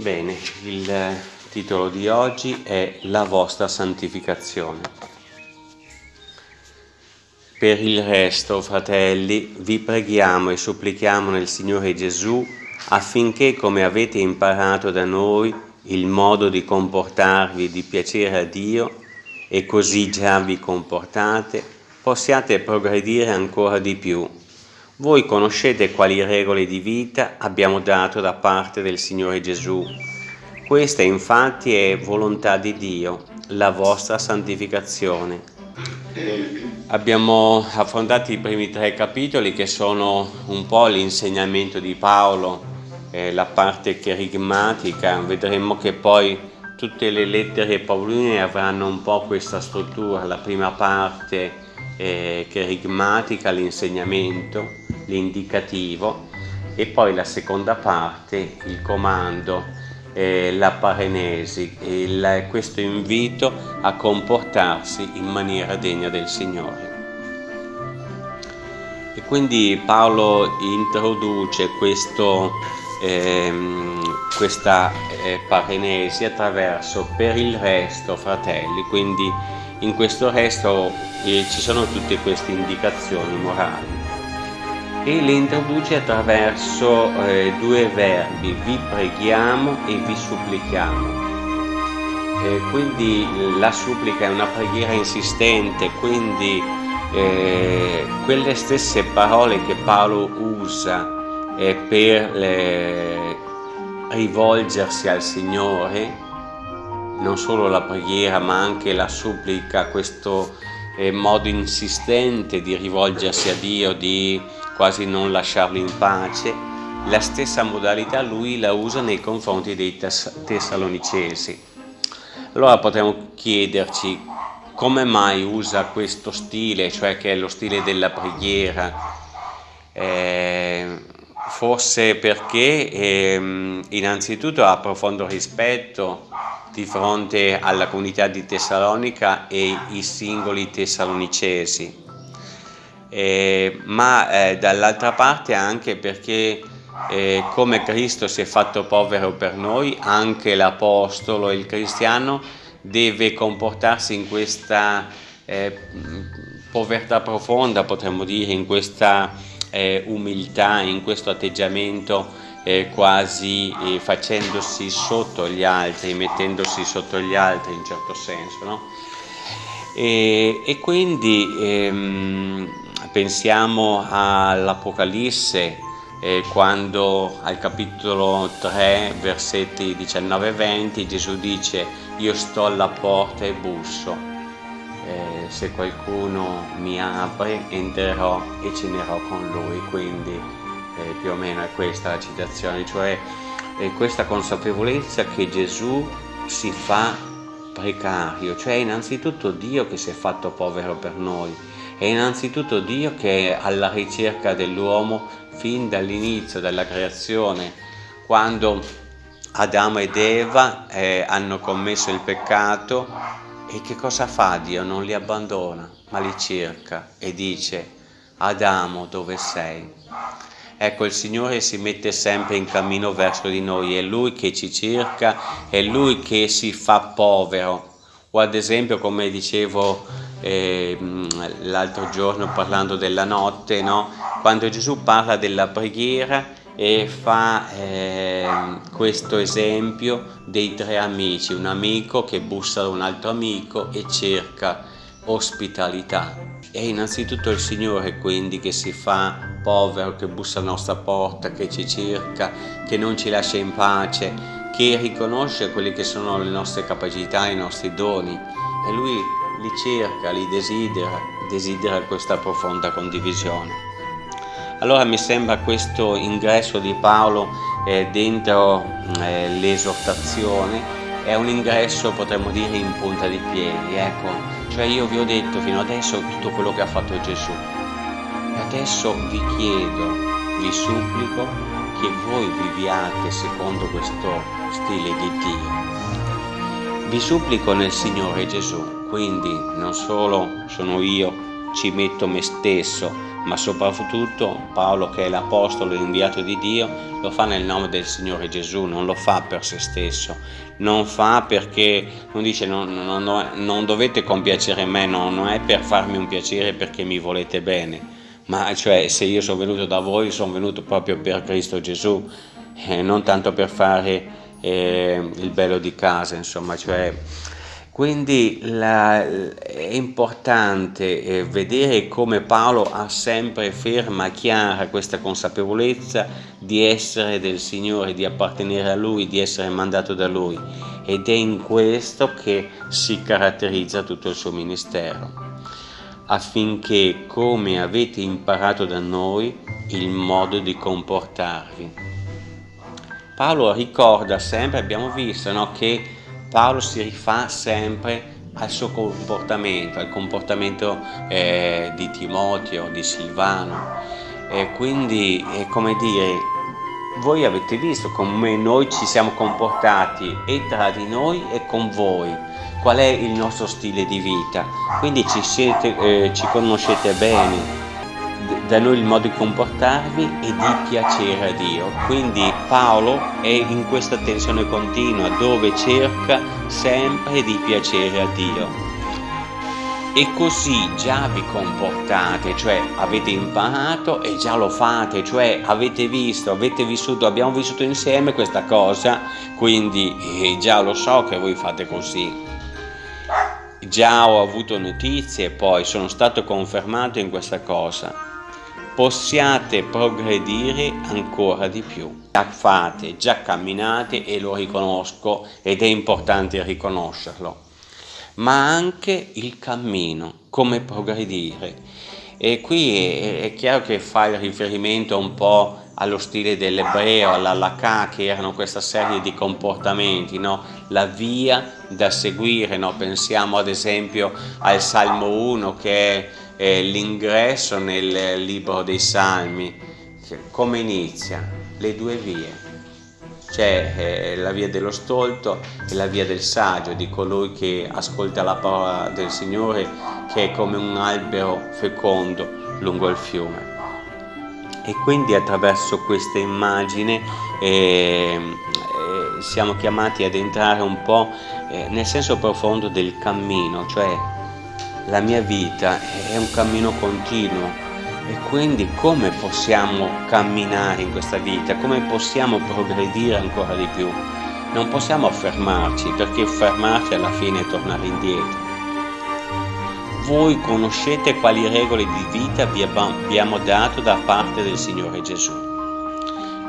Bene, il titolo di oggi è La vostra santificazione. Per il resto, fratelli, vi preghiamo e supplichiamo nel Signore Gesù affinché, come avete imparato da noi, il modo di comportarvi di piacere a Dio, e così già vi comportate, possiate progredire ancora di più voi conoscete quali regole di vita abbiamo dato da parte del Signore Gesù. Questa infatti è volontà di Dio, la vostra santificazione. Abbiamo affrontato i primi tre capitoli che sono un po' l'insegnamento di Paolo, eh, la parte cherigmatica, vedremo che poi tutte le lettere pauline avranno un po' questa struttura, la prima parte eh, cherigmatica, l'insegnamento, l'indicativo e poi la seconda parte, il comando, eh, la parenesi, il, questo invito a comportarsi in maniera degna del Signore. E quindi Paolo introduce questo, ehm, questa eh, parenesi attraverso per il resto, fratelli, quindi in questo resto eh, ci sono tutte queste indicazioni morali e le introduce attraverso eh, due verbi, vi preghiamo e vi supplichiamo. Eh, quindi la supplica è una preghiera insistente, quindi eh, quelle stesse parole che Paolo usa eh, per eh, rivolgersi al Signore, non solo la preghiera ma anche la supplica, questo eh, modo insistente di rivolgersi a Dio, di quasi non lasciarlo in pace, la stessa modalità lui la usa nei confronti dei tess tessalonicesi. Allora potremmo chiederci come mai usa questo stile, cioè che è lo stile della preghiera, eh, forse perché eh, innanzitutto ha profondo rispetto di fronte alla comunità di Tessalonica e i singoli tessalonicesi eh, ma eh, dall'altra parte anche perché eh, come Cristo si è fatto povero per noi, anche l'Apostolo e il cristiano deve comportarsi in questa eh, povertà profonda, potremmo dire, in questa eh, umiltà, in questo atteggiamento eh, quasi facendosi sotto gli altri, mettendosi sotto gli altri in certo senso. No? E, e, quindi ehm, pensiamo all'Apocalisse eh, quando al capitolo 3 versetti 19 e 20 Gesù dice io sto alla porta e busso eh, se qualcuno mi apre entrerò e cenerò con lui. Quindi eh, più o meno è questa la citazione cioè questa consapevolezza che Gesù si fa precario cioè innanzitutto Dio che si è fatto povero per noi è innanzitutto Dio che è alla ricerca dell'uomo fin dall'inizio della creazione, quando Adamo ed Eva eh, hanno commesso il peccato e che cosa fa Dio? Non li abbandona, ma li cerca e dice Adamo dove sei? Ecco, il Signore si mette sempre in cammino verso di noi, è Lui che ci cerca, è Lui che si fa povero. O ad esempio, come dicevo eh, l'altro giorno parlando della notte, no? quando Gesù parla della preghiera e fa eh, questo esempio dei tre amici, un amico che bussa a un altro amico e cerca ospitalità. È innanzitutto il Signore quindi che si fa povero, che bussa alla nostra porta, che ci cerca, che non ci lascia in pace, che riconosce quelle che sono le nostre capacità, i nostri doni e Lui li cerca, li desidera, desidera questa profonda condivisione. Allora mi sembra questo ingresso di Paolo eh, dentro eh, l'esortazione è un ingresso potremmo dire in punta di piedi, ecco, cioè io vi ho detto fino adesso tutto quello che ha fatto Gesù e adesso vi chiedo, vi supplico che voi viviate secondo questo stile di Dio. Vi supplico nel Signore Gesù quindi non solo sono io ci metto me stesso, ma soprattutto Paolo che è l'apostolo inviato di Dio lo fa nel nome del Signore Gesù, non lo fa per se stesso, non fa perché, non dice non, non, non dovete compiacere me, no, non è per farmi un piacere perché mi volete bene, ma cioè se io sono venuto da voi sono venuto proprio per Cristo Gesù, eh, non tanto per fare eh, il bello di casa, insomma, cioè quindi la, è importante eh, vedere come Paolo ha sempre ferma, chiara questa consapevolezza di essere del Signore, di appartenere a Lui, di essere mandato da Lui ed è in questo che si caratterizza tutto il suo ministero affinché come avete imparato da noi il modo di comportarvi. Paolo ricorda sempre, abbiamo visto no, che Paolo si rifà sempre al suo comportamento, al comportamento eh, di Timoteo, di Silvano. E quindi è come dire, voi avete visto come noi ci siamo comportati e tra di noi e con voi, qual è il nostro stile di vita. Quindi ci, siete, eh, ci conoscete bene, da noi il modo di comportarvi e di piacere a Dio. Quindi Paolo è in questa tensione continua dove cerca sempre di piacere a Dio. E così già vi comportate, cioè avete imparato e già lo fate, cioè avete visto, avete vissuto, abbiamo vissuto insieme questa cosa, quindi eh, già lo so che voi fate così. Già ho avuto notizie poi sono stato confermato in questa cosa possiate progredire ancora di più. Già fate, già camminate e lo riconosco ed è importante riconoscerlo, ma anche il cammino, come progredire. E qui è, è chiaro che fa il riferimento un po' allo stile dell'ebreo, all'Alakà, che erano questa serie di comportamenti, no? la via da seguire, no? pensiamo ad esempio al Salmo 1 che è eh, l'ingresso nel libro dei Salmi, come inizia? Le due vie. C'è eh, la via dello stolto e la via del saggio, di colui che ascolta la parola del Signore, che è come un albero fecondo lungo il fiume. E quindi attraverso questa immagine eh, eh, siamo chiamati ad entrare un po' eh, nel senso profondo del cammino, cioè la mia vita è un cammino continuo e quindi come possiamo camminare in questa vita, come possiamo progredire ancora di più? Non possiamo fermarci perché fermarci alla fine è tornare indietro. Voi conoscete quali regole di vita vi abbiamo dato da parte del Signore Gesù.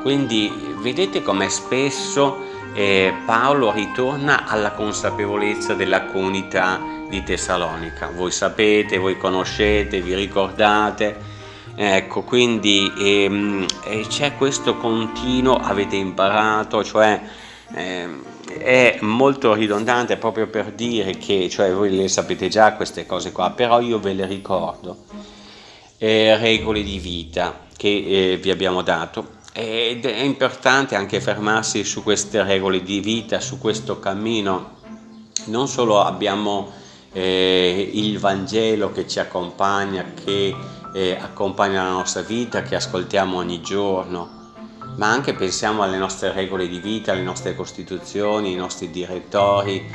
Quindi vedete come spesso eh, Paolo ritorna alla consapevolezza della comunità di Tessalonica. Voi sapete, voi conoscete, vi ricordate, ecco, quindi ehm, c'è questo continuo, avete imparato, cioè ehm, è molto ridondante proprio per dire che, cioè voi le sapete già queste cose qua, però io ve le ricordo, eh, regole di vita che eh, vi abbiamo dato ed è importante anche fermarsi su queste regole di vita, su questo cammino. Non solo abbiamo eh, il Vangelo che ci accompagna, che eh, accompagna la nostra vita, che ascoltiamo ogni giorno, ma anche pensiamo alle nostre regole di vita, alle nostre costituzioni, ai nostri direttori,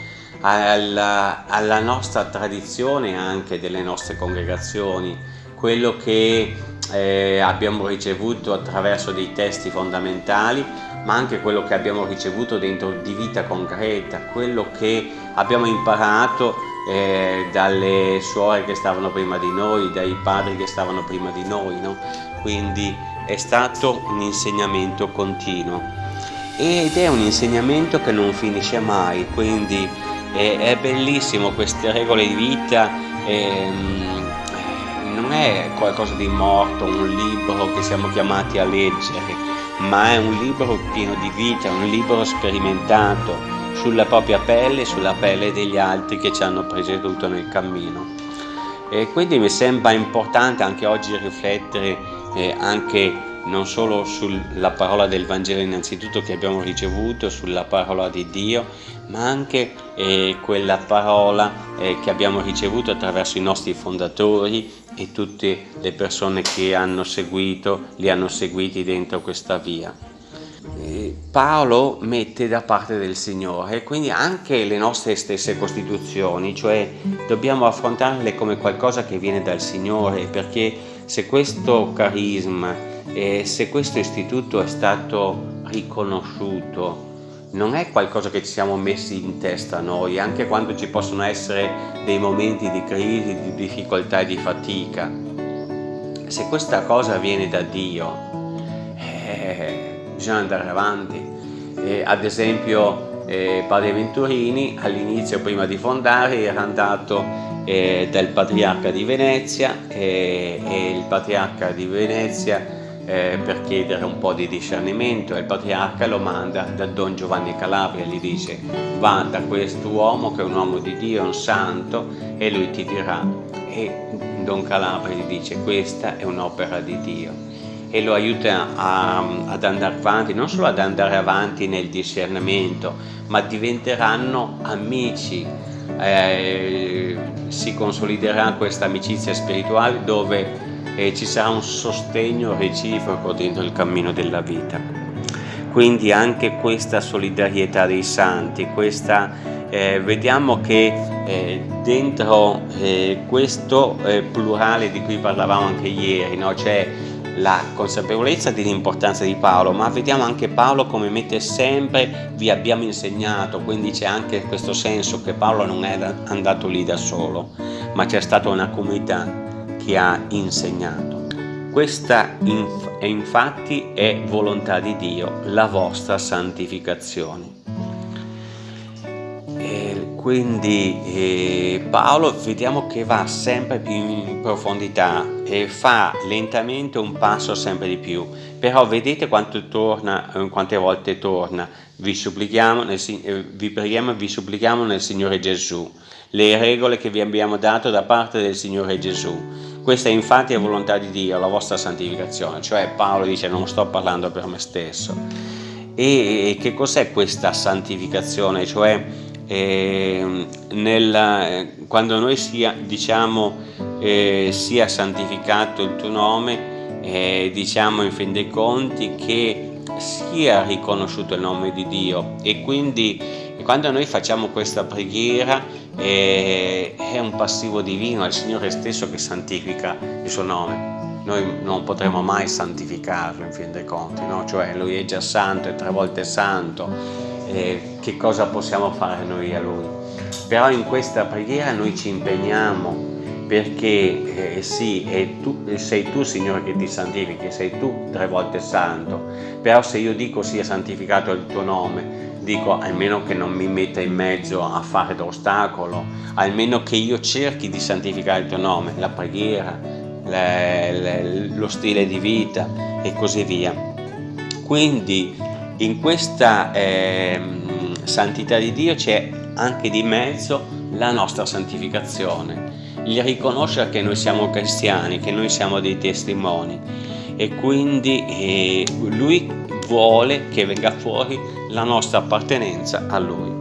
alla, alla nostra tradizione anche delle nostre congregazioni, quello che eh, abbiamo ricevuto attraverso dei testi fondamentali, ma anche quello che abbiamo ricevuto dentro di vita concreta, quello che abbiamo imparato eh, dalle suore che stavano prima di noi, dai padri che stavano prima di noi, no? quindi è stato un insegnamento continuo ed è un insegnamento che non finisce mai, quindi è, bellissimo queste regole di vita. Ehm, non è qualcosa di morto, un libro che siamo chiamati a leggere, ma è un libro pieno di vita, un libro sperimentato sulla propria pelle e sulla pelle degli altri che ci hanno preceduto nel cammino. E quindi mi sembra importante anche oggi riflettere eh, anche non solo sulla parola del Vangelo innanzitutto che abbiamo ricevuto, sulla parola di Dio, ma anche eh, quella parola eh, che abbiamo ricevuto attraverso i nostri fondatori e tutte le persone che hanno seguito, li hanno seguiti dentro questa via. Paolo mette da parte del Signore, quindi anche le nostre stesse costituzioni, cioè dobbiamo affrontarle come qualcosa che viene dal Signore, perché se questo carisma, eh, se questo istituto è stato riconosciuto, non è qualcosa che ci siamo messi in testa noi, anche quando ci possono essere dei momenti di crisi, di difficoltà e di fatica. Se questa cosa viene da Dio, eh, bisogna andare avanti. Eh, ad esempio eh, Padre Venturini all'inizio, prima di fondare, era andato eh, dal Patriarca di Venezia e il Patriarca di Venezia eh, per chiedere un po' di discernimento e il patriarca lo manda da Don Giovanni Calabria, gli dice va da questo uomo che è un uomo di Dio, un santo e lui ti dirà. E Don Calabria gli dice questa è un'opera di Dio. E lo aiuta a, ad andare avanti, non solo ad andare avanti nel discernimento, ma diventeranno amici, eh, si consoliderà questa amicizia spirituale dove e ci sarà un sostegno reciproco dentro il cammino della vita. Quindi anche questa solidarietà dei santi, questa, eh, vediamo che eh, dentro eh, questo eh, plurale di cui parlavamo anche ieri, no? c'è la consapevolezza dell'importanza di Paolo, ma vediamo anche Paolo come mette sempre vi abbiamo insegnato, quindi c'è anche questo senso che Paolo non è andato lì da solo, ma c'è stata una comunità che ha insegnato. Questa inf infatti è volontà di Dio, la vostra santificazione. E quindi eh, Paolo vediamo che va sempre più in profondità e fa lentamente un passo sempre di più, però vedete quanto torna, eh, quante volte torna, vi nel, eh, vi preghiamo e vi supplichiamo nel Signore Gesù, le regole che vi abbiamo dato da parte del Signore Gesù questa infatti è volontà di Dio, la vostra santificazione, cioè Paolo dice non sto parlando per me stesso. E che cos'è questa santificazione? Cioè eh, nel, quando noi sia, diciamo eh, sia santificato il tuo nome, eh, diciamo in fin dei conti che sia riconosciuto il nome di Dio e quindi quando noi facciamo questa preghiera è, è un passivo divino, è il Signore stesso che santifica il suo nome. Noi non potremo mai santificarlo in fin dei conti, no? cioè Lui è già santo, è tre volte santo, eh, che cosa possiamo fare noi a Lui? Però in questa preghiera noi ci impegniamo perché eh, sì, tu, sei tu Signore che ti santifichi, sei tu tre volte santo, però se io dico sia santificato il tuo nome, dico almeno che non mi metta in mezzo a fare d'ostacolo, almeno che io cerchi di santificare il tuo nome, la preghiera, le, le, lo stile di vita e così via. Quindi in questa eh, santità di Dio c'è anche di mezzo la nostra santificazione, il riconoscere che noi siamo cristiani, che noi siamo dei testimoni e quindi eh, Lui vuole che venga fuori la nostra appartenenza a Lui.